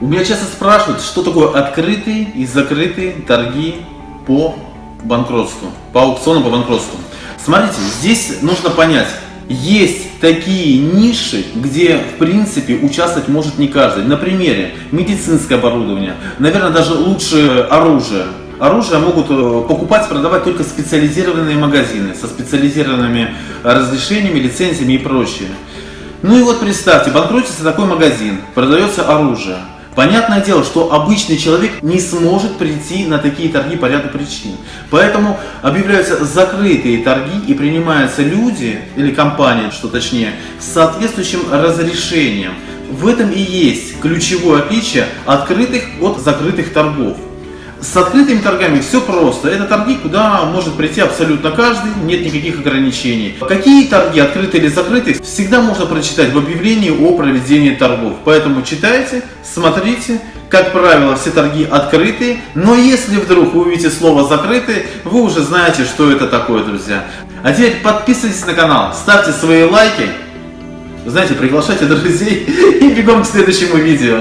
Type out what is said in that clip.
У меня часто спрашивают, что такое открытые и закрытые торги по банкротству, по аукциону по банкротству. Смотрите, здесь нужно понять, есть такие ниши, где в принципе участвовать может не каждый. На примере медицинское оборудование, наверное даже лучше оружие. Оружие могут э, покупать, продавать только специализированные магазины со специализированными разрешениями, лицензиями и прочее. Ну и вот представьте, банкротится такой магазин, продается оружие. Понятное дело, что обычный человек не сможет прийти на такие торги по ряду причин. Поэтому объявляются закрытые торги и принимаются люди, или компании, что точнее, с соответствующим разрешением. В этом и есть ключевое отличие открытых от закрытых торгов. С открытыми торгами все просто. Это торги, куда может прийти абсолютно каждый, нет никаких ограничений. Какие торги, открытые или закрытые, всегда можно прочитать в объявлении о проведении торгов. Поэтому читайте, смотрите. Как правило, все торги открытые, но если вдруг вы увидите слово «закрытые», вы уже знаете, что это такое, друзья. А теперь подписывайтесь на канал, ставьте свои лайки, знаете, приглашайте друзей и бегом к следующему видео.